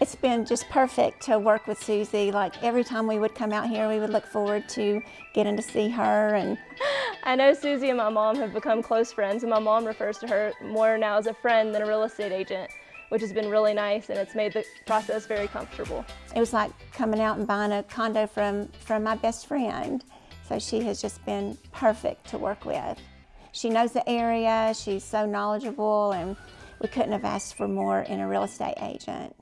It's been just perfect to work with Susie. Like every time we would come out here, we would look forward to getting to see her. And I know Susie and my mom have become close friends, and my mom refers to her more now as a friend than a real estate agent, which has been really nice, and it's made the process very comfortable. it was like coming out and buying a condo from, from my best friend. So she has just been perfect to work with. She knows the area, she's so knowledgeable, and we couldn't have asked for more in a real estate agent.